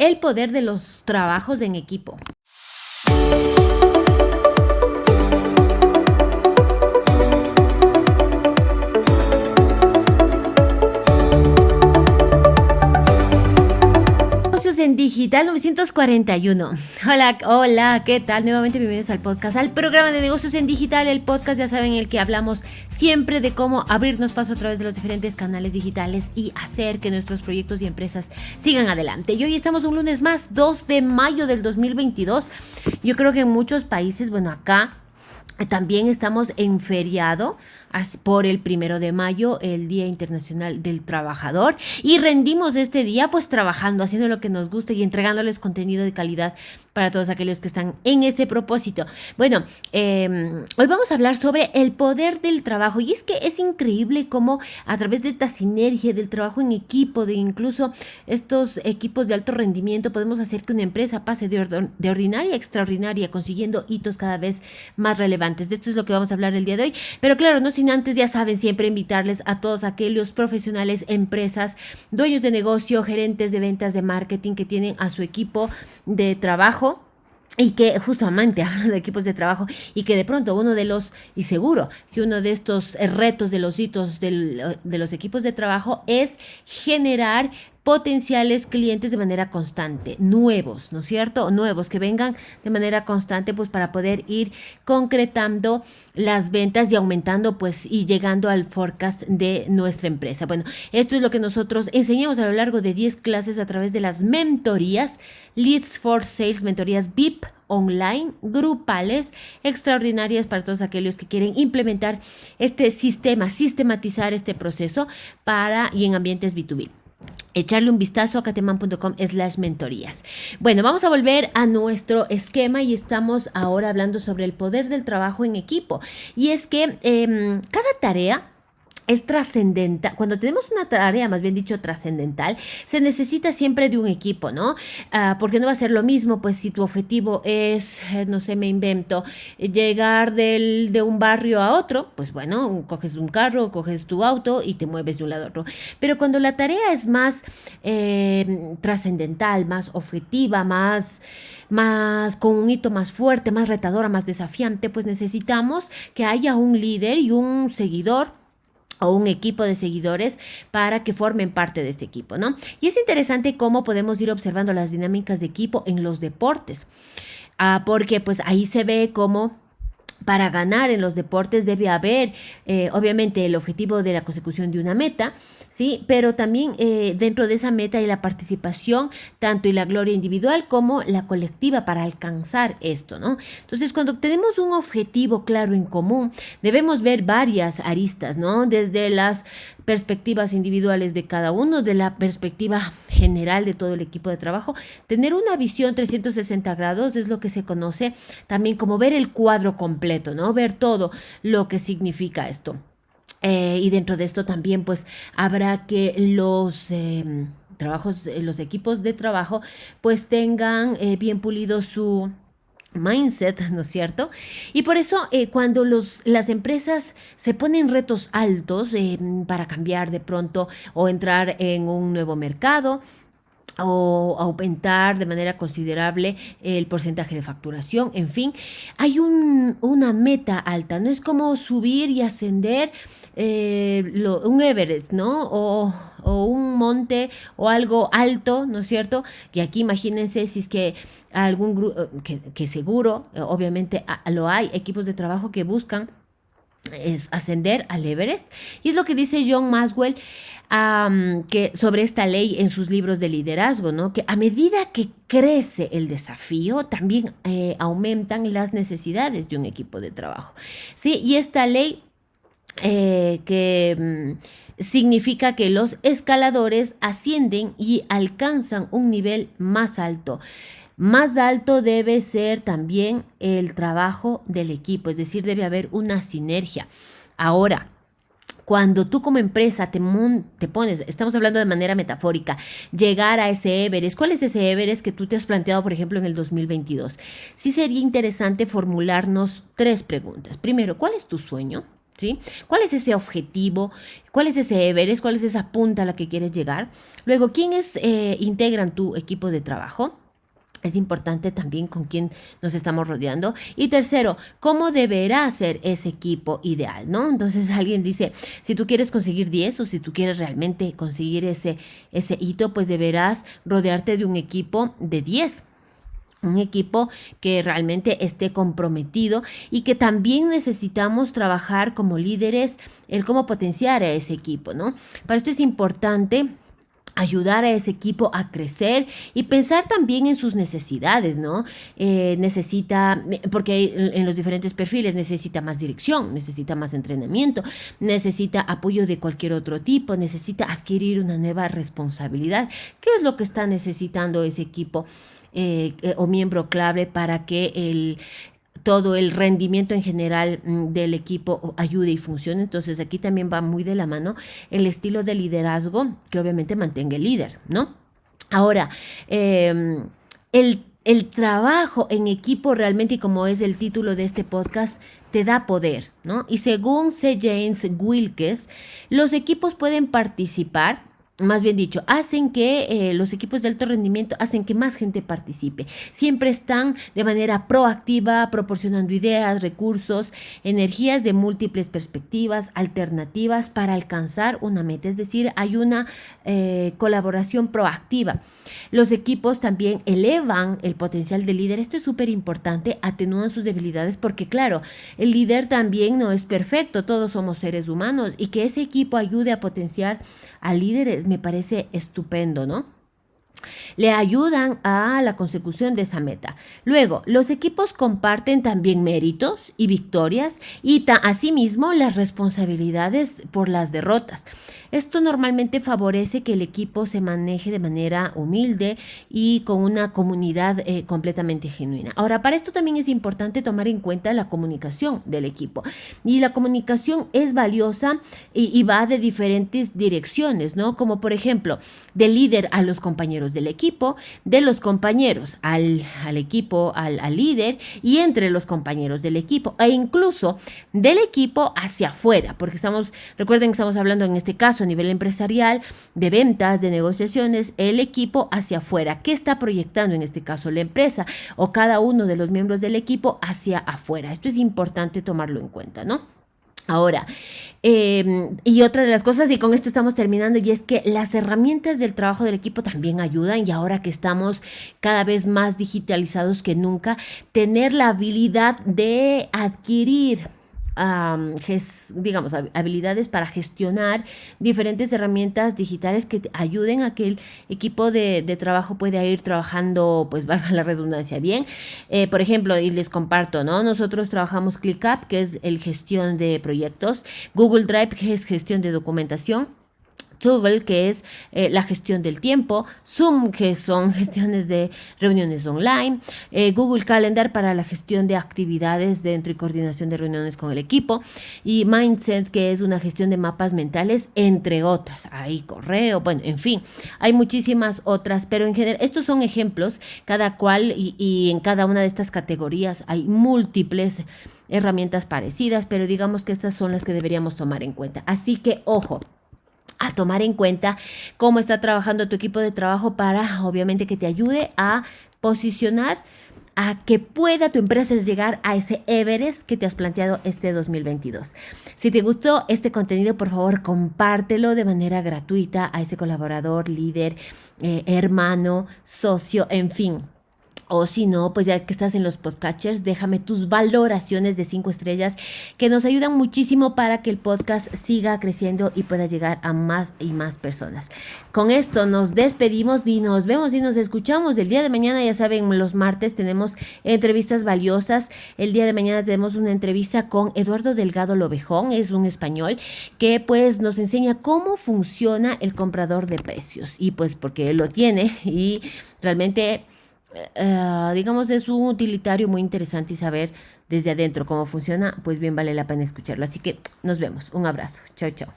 el poder de los trabajos en equipo. Digital 941. Hola, hola, ¿qué tal? Nuevamente bienvenidos al podcast, al programa de negocios en digital, el podcast, ya saben, en el que hablamos siempre de cómo abrirnos paso a través de los diferentes canales digitales y hacer que nuestros proyectos y empresas sigan adelante. Y hoy estamos un lunes más, 2 de mayo del 2022. Yo creo que en muchos países, bueno, acá también estamos en feriado por el primero de mayo, el Día Internacional del Trabajador. Y rendimos este día pues trabajando, haciendo lo que nos gusta y entregándoles contenido de calidad para todos aquellos que están en este propósito. Bueno, em, hoy vamos a hablar sobre el poder del trabajo. Y es que es increíble cómo a través de esta sinergia del trabajo en equipo, de incluso estos equipos de alto rendimiento, podemos hacer que una empresa pase de, de ordinaria a extraordinaria, consiguiendo hitos cada vez más relevantes. De esto es lo que vamos a hablar el día de hoy. Pero claro, no sin antes, ya saben, siempre invitarles a todos aquellos profesionales, empresas, dueños de negocio, gerentes de ventas, de marketing que tienen a su equipo de trabajo y que justamente hablando de equipos de trabajo y que de pronto uno de los, y seguro que uno de estos retos de los hitos de los equipos de trabajo es generar potenciales clientes de manera constante, nuevos, ¿no es cierto? Nuevos que vengan de manera constante pues para poder ir concretando las ventas y aumentando pues y llegando al forecast de nuestra empresa. Bueno, esto es lo que nosotros enseñamos a lo largo de 10 clases a través de las mentorías Leads for Sales, mentorías VIP online, grupales, extraordinarias para todos aquellos que quieren implementar este sistema, sistematizar este proceso para y en ambientes B2B echarle un vistazo a cateman.com slash mentorías. Bueno, vamos a volver a nuestro esquema y estamos ahora hablando sobre el poder del trabajo en equipo. Y es que em, cada tarea es trascendental. Cuando tenemos una tarea, más bien dicho, trascendental, se necesita siempre de un equipo, ¿no? Ah, porque no va a ser lo mismo, pues si tu objetivo es, eh, no sé, me invento, llegar del, de un barrio a otro, pues bueno, coges un carro, coges tu auto y te mueves de un lado a otro. Pero cuando la tarea es más eh, trascendental, más objetiva, más más con un hito más fuerte, más retadora, más desafiante, pues necesitamos que haya un líder y un seguidor o un equipo de seguidores para que formen parte de este equipo, ¿no? Y es interesante cómo podemos ir observando las dinámicas de equipo en los deportes, ah, porque pues ahí se ve cómo para ganar en los deportes debe haber, eh, obviamente, el objetivo de la consecución de una meta, ¿sí? Pero también eh, dentro de esa meta hay la participación, tanto y la gloria individual como la colectiva para alcanzar esto, ¿no? Entonces, cuando tenemos un objetivo claro en común, debemos ver varias aristas, ¿no? Desde las perspectivas individuales de cada uno, de la perspectiva general de todo el equipo de trabajo. Tener una visión 360 grados es lo que se conoce también como ver el cuadro completo, ¿no? Ver todo lo que significa esto. Eh, y dentro de esto también pues habrá que los... Em, trabajos, eh, los equipos de trabajo, pues tengan eh, bien pulido su, mindset, ¿no es cierto? Y por eso eh, cuando los, las empresas se ponen retos altos eh, para cambiar de pronto o entrar en un nuevo mercado, o aumentar de manera considerable el porcentaje de facturación, en fin, hay un, una meta alta, no es como subir y ascender eh, un Everest, ¿no? O, un monte o algo alto, ¿no es cierto? Y aquí imagínense si es que algún grupo, que, que, seguro, obviamente lo hay, equipos de trabajo que buscan ascender al Everest. Y es lo que dice John Maswell que sobre esta ley en sus libros de liderazgo, ¿no? Que a medida que crece el desafío, también eh, aumentan las necesidades de un equipo de trabajo. ¿sí? Y esta ley eh, que mm, significa que los escaladores ascienden y alcanzan un nivel más alto. Más alto debe ser también el trabajo del equipo, es decir, debe haber una sinergia. Ahora, cuando tú como empresa te, te, pones, estamos hablando de manera metafórica, llegar a ese Everest, ¿cuál es ese Everest que tú te has planteado, por ejemplo, en el 2022? Sí sería interesante formularnos tres preguntas. Primero, ¿cuál es tu sueño? ¿Cuál es ese objetivo? ¿Cuál es ese Everest? ¿Cuál es esa punta a la que quieres llegar? Luego, ¿quiénes eh, integran tu equipo de trabajo? Es importante también con quién nos estamos rodeando. Y tercero, ¿cómo deberá ser ese equipo ideal? ¿no? Entonces alguien dice, si tú quieres conseguir 10 o si tú quieres realmente conseguir ese, ese hito, pues deberás rodearte de un equipo de 10 un equipo que realmente esté comprometido y que también necesitamos trabajar como líderes el cómo potenciar a ese equipo, ¿no? Para esto es importante ayudar a ese equipo a crecer y pensar también en sus necesidades, ¿no? Eh, necesita, porque en los diferentes perfiles necesita más dirección, necesita más entrenamiento, necesita apoyo de cualquier otro tipo, necesita adquirir una nueva responsabilidad. ¿Qué es lo que está necesitando ese equipo? Eh, eh, o miembro clave para que el, todo el rendimiento en general mm, del equipo ayude y funcione. Entonces aquí también va muy de la mano el estilo de liderazgo que obviamente mantenga el líder, ¿no? Ahora, em, el, el trabajo en equipo realmente, y como es el título de este podcast, te da poder, ¿no? Y según C. James Wilkes, los equipos pueden participar más bien dicho, hacen que eh, los equipos de alto rendimiento hacen que más gente participe. Siempre están de manera proactiva, proporcionando ideas, recursos, energías de múltiples perspectivas, alternativas para alcanzar una meta. Es decir, hay una eh, colaboración proactiva. Los equipos también elevan el potencial del líder. Esto es súper importante, atenúan sus debilidades porque, claro, el líder también no es perfecto. Todos somos seres humanos y que ese equipo ayude a potenciar al líder me parece estupendo, ¿no? Le ayudan a la consecución de esa meta. Luego, los equipos comparten también méritos y victorias y asimismo las responsabilidades por las derrotas. Esto normalmente favorece que el equipo se maneje de manera humilde y con una comunidad eh, completamente genuina. Ahora, para esto también es importante tomar en cuenta la comunicación del equipo. Y la comunicación es valiosa y, va de diferentes direcciones, ¿no? Como por ejemplo, del líder a los compañeros del equipo, de los compañeros al, equipo, al, al líder y entre los compañeros del equipo e incluso del equipo hacia afuera, porque estamos, recuerden que estamos hablando en este caso a nivel empresarial, de ventas, de negociaciones, el equipo hacia afuera. ¿Qué está proyectando en este caso la empresa o cada uno de los miembros del equipo hacia afuera? Esto es importante tomarlo en cuenta, ¿no? Ahora, em, y otra de las cosas, y con esto estamos terminando, y es que las herramientas del trabajo del equipo también ayudan, y ahora que estamos cada vez más digitalizados que nunca, tener la habilidad de adquirir digamos, habilidades para gestionar diferentes herramientas digitales que ayuden a que el equipo de, trabajo pueda ir trabajando, pues valga la redundancia, bien. Eh, por ejemplo, y les comparto, ¿no? Nosotros trabajamos ClickUp, que es el gestión de proyectos, Google Drive, que es gestión de documentación, Toggle, que es eh, la gestión del tiempo, Zoom, que son gestiones de reuniones online, eh, Google Calendar para la gestión de actividades dentro y coordinación de reuniones con el equipo, y Mindset, que es una gestión de mapas mentales, entre otras. Hay correo, bueno, en fin, hay muchísimas otras, pero en general, estos son ejemplos, cada cual y, y en cada una de estas categorías hay múltiples herramientas parecidas, pero digamos que estas son las que deberíamos tomar en cuenta. Así que, ojo, a tomar en cuenta cómo está trabajando tu equipo de trabajo para, obviamente, que te ayude a posicionar a que pueda tu empresa llegar a ese Everest que te has planteado este 2022. Si te gustó este contenido, por favor, compártelo de manera gratuita a ese colaborador, líder, eh, hermano, socio, en fin o si no, pues ya que estás en los podcatchers, déjame tus valoraciones de cinco estrellas que nos ayudan muchísimo para que el podcast siga creciendo y pueda llegar a más y más personas. Con esto nos despedimos y nos vemos y nos escuchamos. El día de mañana, ya saben, los martes tenemos entrevistas valiosas. El día de mañana tenemos una entrevista con Eduardo Delgado Lobejón, es un español que pues nos enseña cómo funciona el comprador de precios. Y pues porque él lo tiene y realmente eh, digamos, es un utilitario muy interesante y saber desde adentro cómo funciona, pues bien vale la pena escucharlo. Así que nos vemos. Un abrazo. Chao, chao.